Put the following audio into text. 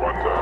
wonder.